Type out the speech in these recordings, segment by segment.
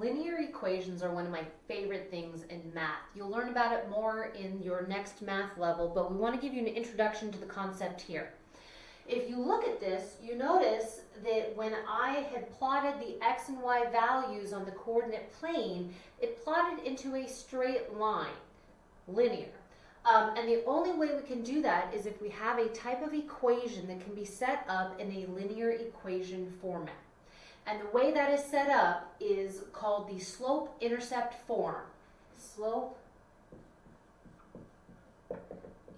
Linear equations are one of my favorite things in math. You'll learn about it more in your next math level, but we want to give you an introduction to the concept here. If you look at this, you notice that when I had plotted the x and y values on the coordinate plane, it plotted into a straight line, linear. Um, and the only way we can do that is if we have a type of equation that can be set up in a linear equation format. And the way that is set up is called the slope-intercept form. Slope,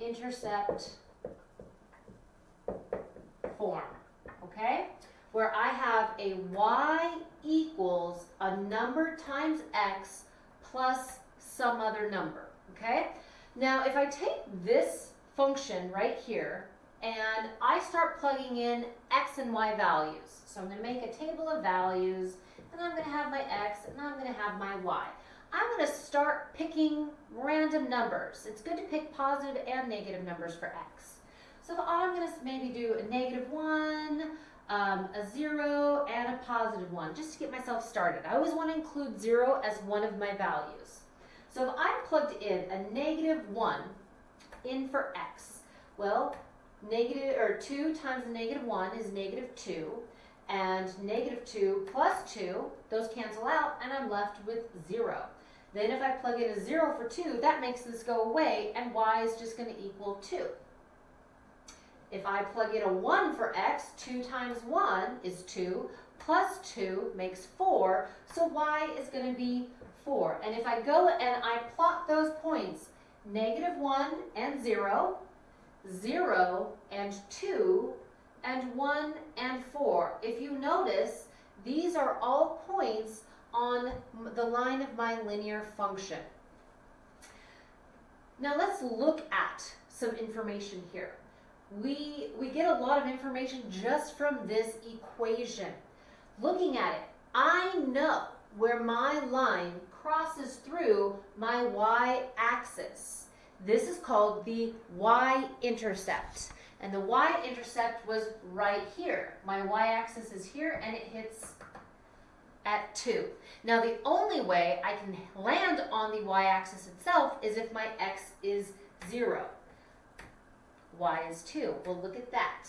intercept, form, okay? Where I have a y equals a number times x plus some other number, okay? Now, if I take this function right here, and I start plugging in x and y values. So I'm going to make a table of values, and I'm going to have my x, and I'm going to have my y. I'm going to start picking random numbers. It's good to pick positive and negative numbers for x. So I'm going to maybe do a negative 1, um, a 0, and a positive 1, just to get myself started. I always want to include 0 as one of my values. So if I plugged in a negative 1 in for x, well, negative or 2 times negative 1 is negative 2 and negative 2 plus 2 those cancel out and I'm left with 0 then if I plug in a 0 for 2 that makes this go away and y is just going to equal 2 if I plug in a 1 for x 2 times 1 is 2 plus 2 makes 4 so y is going to be 4 and if I go and I plot those points negative 1 and 0 0 and 2 and 1 and 4. If you notice, these are all points on the line of my linear function. Now let's look at some information here. We, we get a lot of information just from this equation. Looking at it, I know where my line crosses through my y-axis. This is called the y-intercept. And the y-intercept was right here. My y-axis is here and it hits at 2. Now the only way I can land on the y-axis itself is if my x is 0. y is 2. Well, look at that.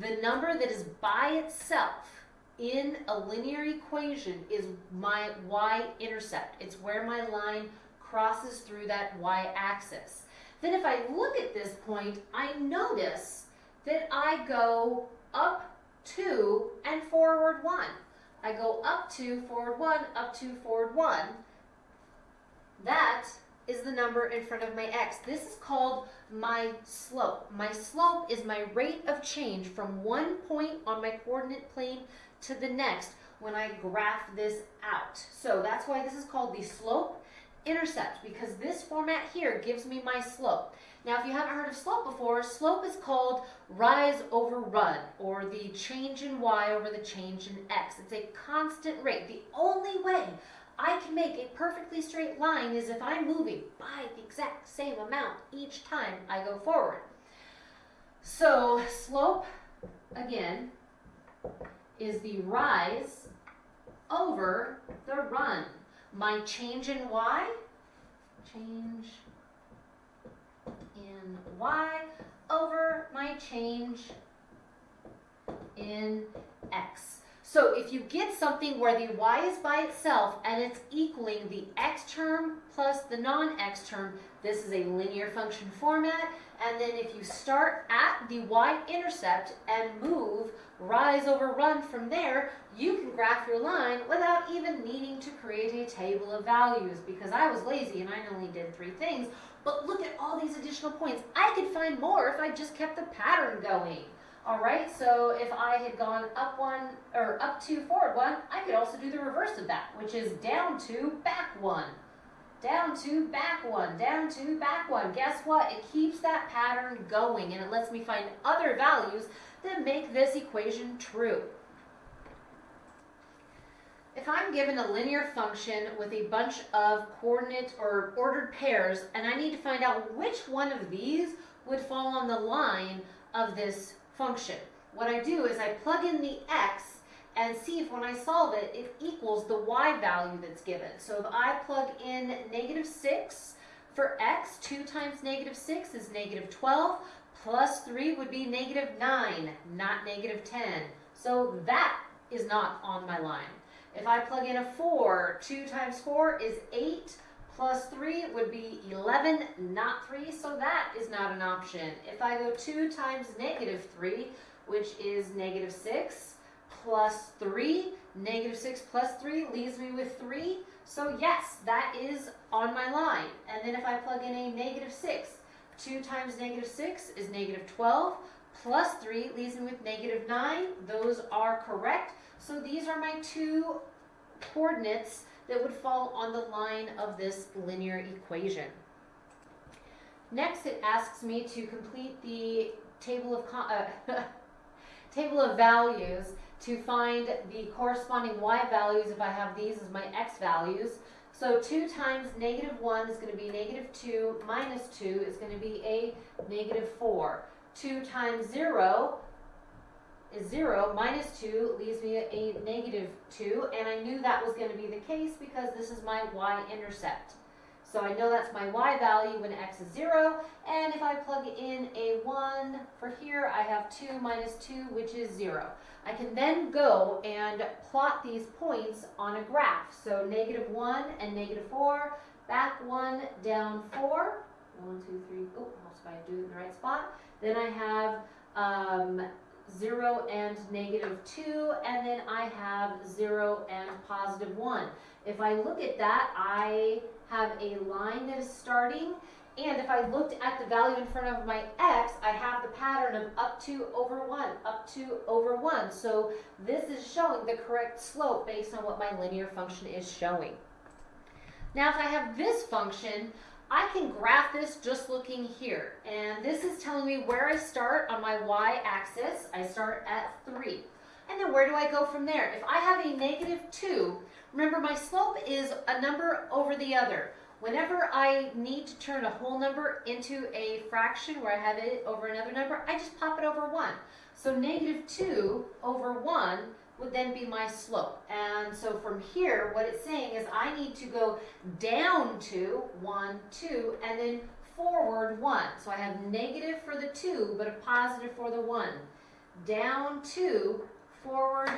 The number that is by itself in a linear equation is my y-intercept. It's where my line crosses through that y-axis. Then if I look at this point, I notice that I go up 2 and forward 1. I go up 2, forward 1, up 2, forward 1. That is the number in front of my x. This is called my slope. My slope is my rate of change from one point on my coordinate plane to the next when I graph this out. So that's why this is called the slope intercept because this format here gives me my slope. Now, if you haven't heard of slope before, slope is called rise over run, or the change in y over the change in x. It's a constant rate. The only way I can make a perfectly straight line is if I'm moving by the exact same amount each time I go forward. So slope, again, is the rise over the run my change in y, change in y over my change in x. So if you get something where the y is by itself and it's equaling the x term plus the non-x term, this is a linear function format. And then if you start at the y-intercept and move rise over run from there, you can graph your line without even needing to create a table of values because I was lazy and I only did three things. But look at all these additional points. I could find more if I just kept the pattern going. All right, so if I had gone up one, or up two, forward one, I could also do the reverse of that, which is down two, back one. Down two, back one, down two, back one. Guess what? It keeps that pattern going, and it lets me find other values that make this equation true. If I'm given a linear function with a bunch of coordinate or ordered pairs, and I need to find out which one of these would fall on the line of this function. What I do is I plug in the x and see if when I solve it, it equals the y value that's given. So if I plug in negative 6 for x, 2 times negative 6 is negative 12, plus 3 would be negative 9, not negative 10. So that is not on my line. If I plug in a 4, 2 times 4 is 8, plus 3 would be 11, not 3, so that is not an option. If I go 2 times negative 3, which is negative 6, plus 3, negative 6 plus 3 leaves me with 3, so yes, that is on my line. And then if I plug in a negative 6, 2 times negative 6 is negative 12, plus 3 leaves me with negative 9. Those are correct. So these are my two coordinates that would fall on the line of this linear equation. Next, it asks me to complete the table of, uh, table of values to find the corresponding y values if I have these as my x values. So 2 times negative 1 is going to be negative 2 minus 2 is going to be a negative 4. 2 times 0 is 0 minus 2 leaves me a negative 2 and I knew that was going to be the case because this is my y-intercept. So I know that's my y value when x is 0 and if I plug in a 1 for here I have 2 minus 2 which is 0. I can then go and plot these points on a graph. So negative 1 and negative 4, back 1, down 4. 1, 2, 3, oh, I do it in the right spot. Then I have um, 0 and negative 2, and then I have 0 and positive 1. If I look at that, I have a line that is starting, and if I looked at the value in front of my x, I have the pattern of up to over 1, up to over 1. So this is showing the correct slope based on what my linear function is showing. Now if I have this function, I can graph this just looking here. And this is telling me where I start on my y-axis. I start at 3. And then where do I go from there? If I have a negative 2, remember my slope is a number over the other. Whenever I need to turn a whole number into a fraction where I have it over another number, I just pop it over 1. So negative 2 over 1 would then be my slope. And so from here, what it's saying is I need to go down to 1, 2, and then forward 1. So I have negative for the 2, but a positive for the 1. Down 2, forward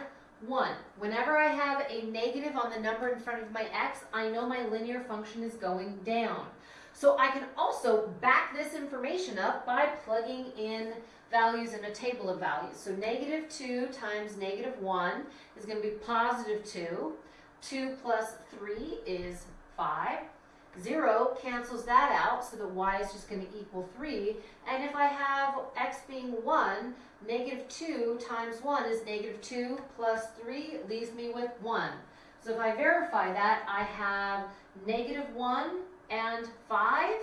1. Whenever I have a negative on the number in front of my x, I know my linear function is going down. So I can also back this information up by plugging in values in a table of values. So negative 2 times negative 1 is going to be positive 2. 2 plus 3 is 5. 0 cancels that out, so that y is just going to equal 3. And if I have x being 1, negative 2 times 1 is negative 2 plus 3 leaves me with 1. So if I verify that, I have negative 1 and 5.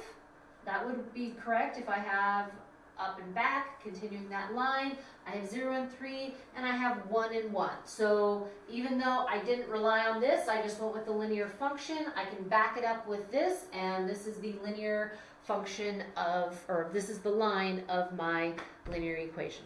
That would be correct if I have up and back, continuing that line. I have 0 and 3, and I have 1 and 1. So even though I didn't rely on this, I just went with the linear function, I can back it up with this, and this is the linear function of, or this is the line of my linear equation.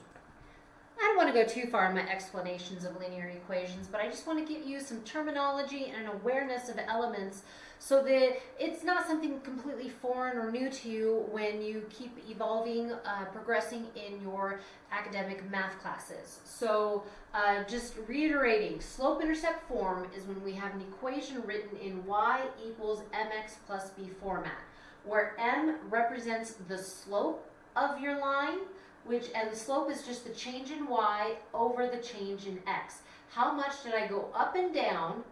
I don't want to go too far in my explanations of linear equations, but I just want to give you some terminology and an awareness of elements so that it's not something completely foreign or new to you when you keep evolving, uh, progressing in your academic math classes. So uh, just reiterating, slope-intercept form is when we have an equation written in y equals mx plus b format, where m represents the slope of your line, which and the slope is just the change in y over the change in x. How much did I go up and down?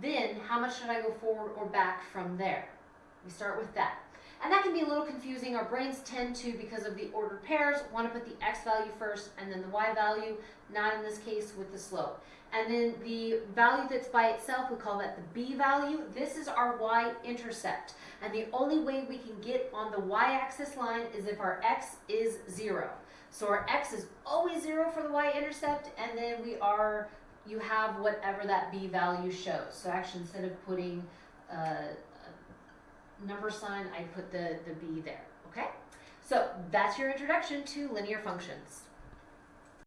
Then how much did I go forward or back from there? We start with that. And that can be a little confusing. Our brains tend to, because of the ordered pairs, want to put the x value first and then the y value, not in this case with the slope. And then the value that's by itself, we call that the b value. This is our y-intercept. And the only way we can get on the y-axis line is if our x is 0. So our x is always 0 for the y-intercept, and then we are, you have whatever that b value shows. So actually, instead of putting uh, a number sign, I put the, the b there, okay? So that's your introduction to linear functions.